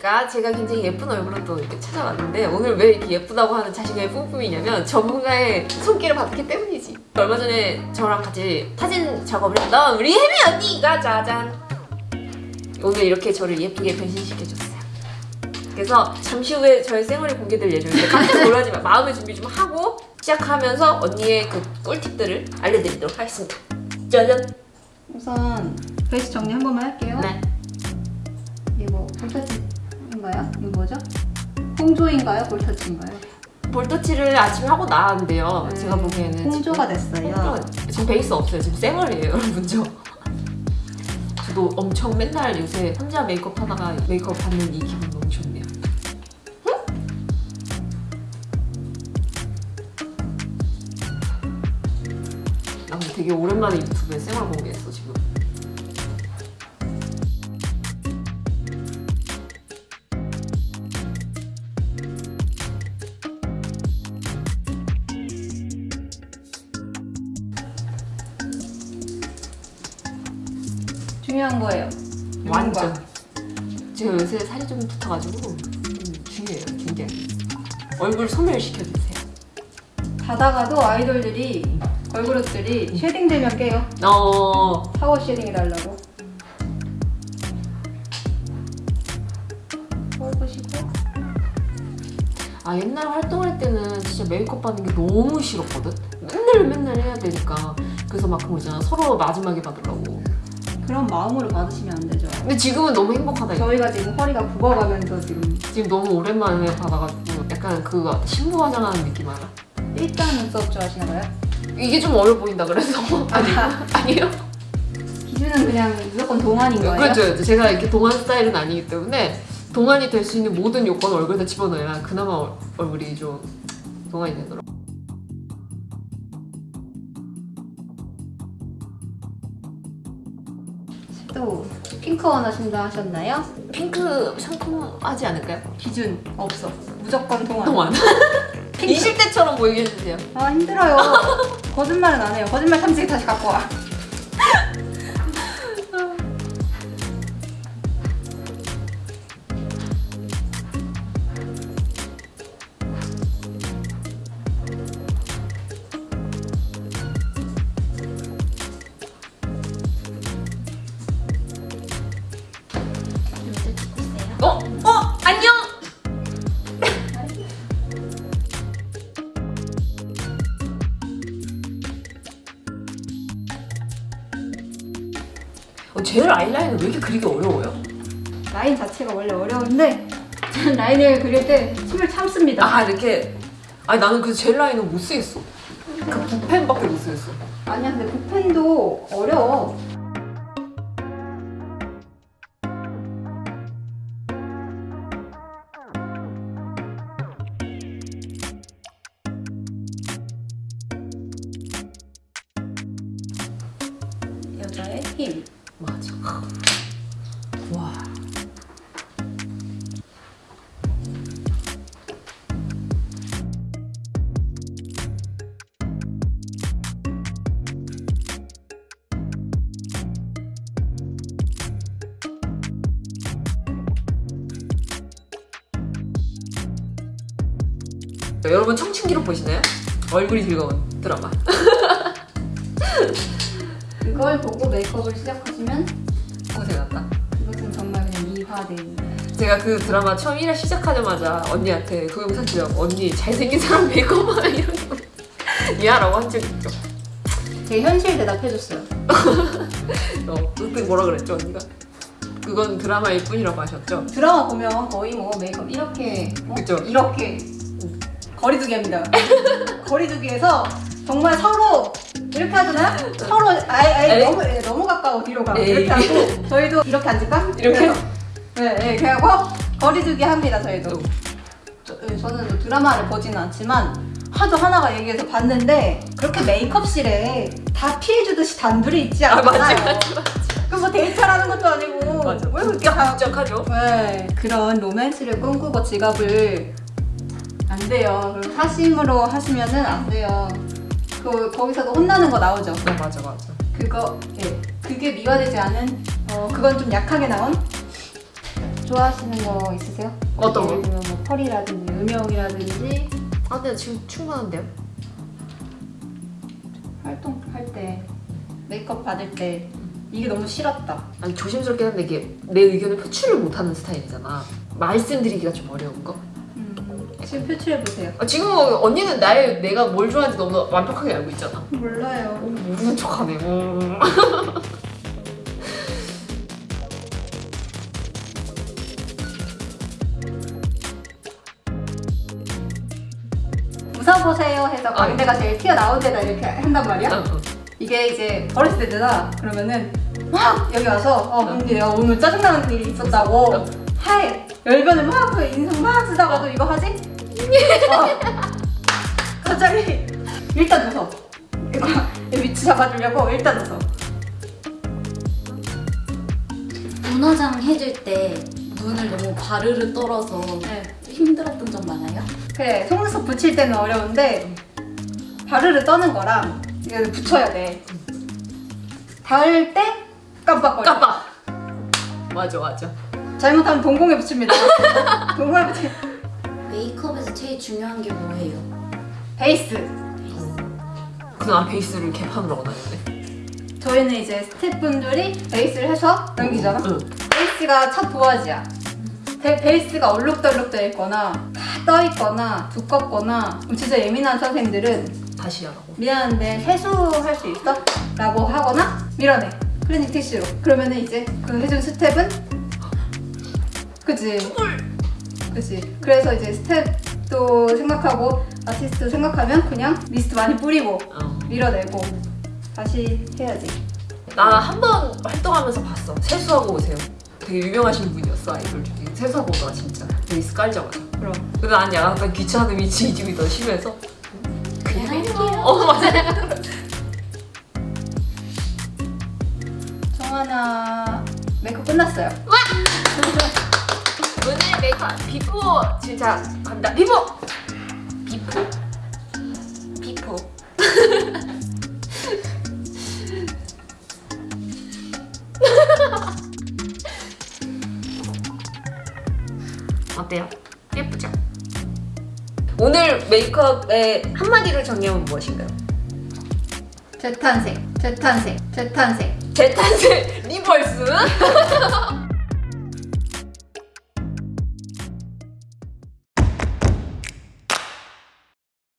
안녕하십니까 제가 굉장히 예쁜 얼굴로 또 이렇게 찾아왔는데 오늘 왜 이렇게 예쁘다고 하는 자신감이 뿜뿜이냐면 전문가의 손길을 받기 때문이지. 얼마 전에 저랑 같이 사진 작업을 했던 우리 혜미 언니가 짜잔. 오늘 이렇게 저를 예쁘게 변신시켜줬어요. 그래서 잠시 후에 저의 생얼이 공개될 예정인데 깜짝 놀라지 마. 마음의 준비 좀 하고 시작하면서 언니의 그 꿀팁들을 알려드리도록 하겠습니다. 짜잔. 우선 베이스 정리 한 번만 할게요. 네. 이거 볼 터치인가요? 이거 뭐죠? 홍조인가요? 볼터치인가요? 볼터치를 아침에 하고 나왔는데요 네. 제가 보기에는 홍조가 됐어요. 홍조가- 지금 베이스 없어요 지금 생얼이에요 여러분 저 저도 엄청 맨날 요새 혼자 메이크업 하다가 메이크업 받는 이 기분 너무 좋네요 나 근데 되게 오랜만에 유튜브에 생얼 공개했어 지금 중요한 거예요. 완전. 제가. 요새 살이 좀 붙어가지고 좀 중요해요 굉장히 얼굴 소멸시켜주세요. 자다가도 아이돌들이 걸그룹들이 shading 되면 깨요. 어. 파워 shading 해달라고. 뽑으시고 아 옛날 활동할 때는 진짜 메이크업 받는 게 너무 싫었거든? 맨날 맨날 해야 되니까. 그래서 막 그런 거 있잖아. 서로 마지막에 받으려고 그런 마음으로 받으시면 안 되죠. 근데 지금은 너무 행복하다. 저희가 지금 허리가 굽어가면서 지금 지금 너무 오랜만에 받아가지고 약간 그거 같아 신부 화장하는 느낌 알아? 일단 눈썹 좋아하시나 봐요? 이게 좀 어려 보인다 그래서 아니 아니에요? 기준은 그냥 무조건 동안인 거예요? 그렇죠 그렇죠. 제가 이렇게 동안 스타일은 아니기 때문에 동안이 될 수 있는 모든 요건 얼굴에 다 집어넣어야 그나마 얼- 얼굴이 좀 동안이 되더라고 또 핑크 원하신다 하셨나요? 핑크 상큼하지 않을까요? 기준 없어. 무조건 동안. 동안 20대처럼 보이게 해주세요 아 힘들어요. 거짓말은 안 해요. 거짓말 탐지기 다시 갖고 와. 젤 아이라인은 왜 이렇게 그리기 어려워요? 라인 자체가 원래 어려운데 저는 라인을 그릴 때 숨을 참습니다. 아 이렇게 아니 나는 그 젤 라인은 못 쓰겠어 그 붓펜밖에 못 쓰겠어 아니야 근데 붓펜도 어려워. 여자의 힘. 맞아. 와. 여러분 청춘기록 보시나요? 얼굴이 즐거운 드라마 그걸 보고 메이크업을 시작하시면 고생한다 이것은 정말 그냥 미화된 제가 그 드라마 처음 1화 시작하자마자 언니한테 그 영상 찍어 언니 잘생긴 사람 메이크업하나 이런 거 미안하고 한 적 있죠 제 현실 대답해줬어요. 어, 그때 뭐라 그랬죠 언니가? 그건 드라마일 뿐이라고 하셨죠? 드라마 보면 거의 뭐 메이크업 이렇게 어? 그쵸. 이렇게 거리두기 합니다. 거리두기에서 정말 서로 이렇게 하잖아요. 서로 아예, 아예 에이. 너무 예, 너무 가까워 뒤로 가고 에이. 이렇게 하고 저희도 이렇게 앉을까? 이렇게? 네, 네, 그리고 거리 두기 합니다 저희도. 어. 저, 예, 저는 뭐 드라마를 보지는 않지만 하도 하나가 얘기해서 봤는데 그렇게 메이크업실에 다 피해 주듯이 단둘이 있지 아 않나요? 그뭐 데이트라는 것도 아니고 맞아 왜 그렇게 다 복잡하죠? 네, 그런 로맨스를 꿈꾸고 지갑을 안 돼요. 사심으로 하시면은 안 돼요. 그 거기서도 혼나는 거 나오죠. 어 맞아 맞아 그거 예, 그게 미화되지 않은 어 그건 좀 약하게 나온 좋아하시는 거 있으세요? 어떤 거? 예를 들면 뭐 펄이라든지 음영이라든지 아 근데 지금 충분한데요? 활동할 때 메이크업 받을 때 이게 너무 싫었다. 아니 조심스럽긴 한데 이게 내 의견을 표출을 못하는 스타일이잖아 말씀드리기가 좀 어려운 거 음, 지금 표출해 보세요. 아, 지금 뭐 언니는 나의 내가 뭘 좋아하는지 너무 완벽하게 알고 있잖아 몰라요. 어, 모르는 척하네 음. 웃어보세요 해서 광대가 제일 튀어나온 데다 이렇게 한단 말이야. 어, 어. 이게 이제 어렸을 때잖아. 그러면은 막 여기 와서 어 언니 내가 오늘 짜증나는 일이 있었다고 어. 하에 열변을 막그 인상 막 쓰다가도 이거 하지? 어. 갑자기 일단 웃어. 이거 위치 잡아주려고 일단 웃어. 눈화장 해줄 때 눈을 너무 바르르 떨어서 네. 힘들었던 점 많아요? 그래 속눈썹 붙일 때는 어려운데 바르르 떠는 거랑 이거 붙여야 돼. 닿을 때 깜빡거려. 깜빡 맞아 맞아 잘못하면 동공에 붙입니다. 동공에 붙이. 메이크업에서 제일 중요한 게 뭐예요? 베이스. 그난 베이스를 개판으로 다녔네 저희는 이제 스태프분들이 베이스를 해서 넘기잖아. 응. 베이스가 첫 도화지야. 데- 베이스가 얼룩덜룩 돼 있거나 다 떠 있거나 두껍거나 그럼 진짜 예민한 선생님들은 다시 하라고 미안한데 세수할 수 있어? 라고 하거나 밀어내 크리넥스 티슈로 그러면은 이제 그 해준 스텝은 그지 그지 그래서 이제 스텝도 생각하고 아티스트 생각하면 그냥 미스트 많이 뿌리고 어. 밀어내고 다시 해야지. 나 한 번 활동하면서 봤어. 세수하고 오세요. 되게 유명하신 분이었어 아이돌 중에. 세수하고 오더라 진짜 베이스 깔자마자 그럼. 근데 난 약간 귀찮음이 지집이 더 심해서. 그냥 할게요. 어 맞아. 정하나 메이크업 끝났어요 메이크업 비포 진짜 간다 비포 비포 비포 어때요? 예쁘죠? 오늘 메이크업의 한마디로 정리하면 무엇인가요? 재탄생 재탄생 재탄생 재탄생 리벌스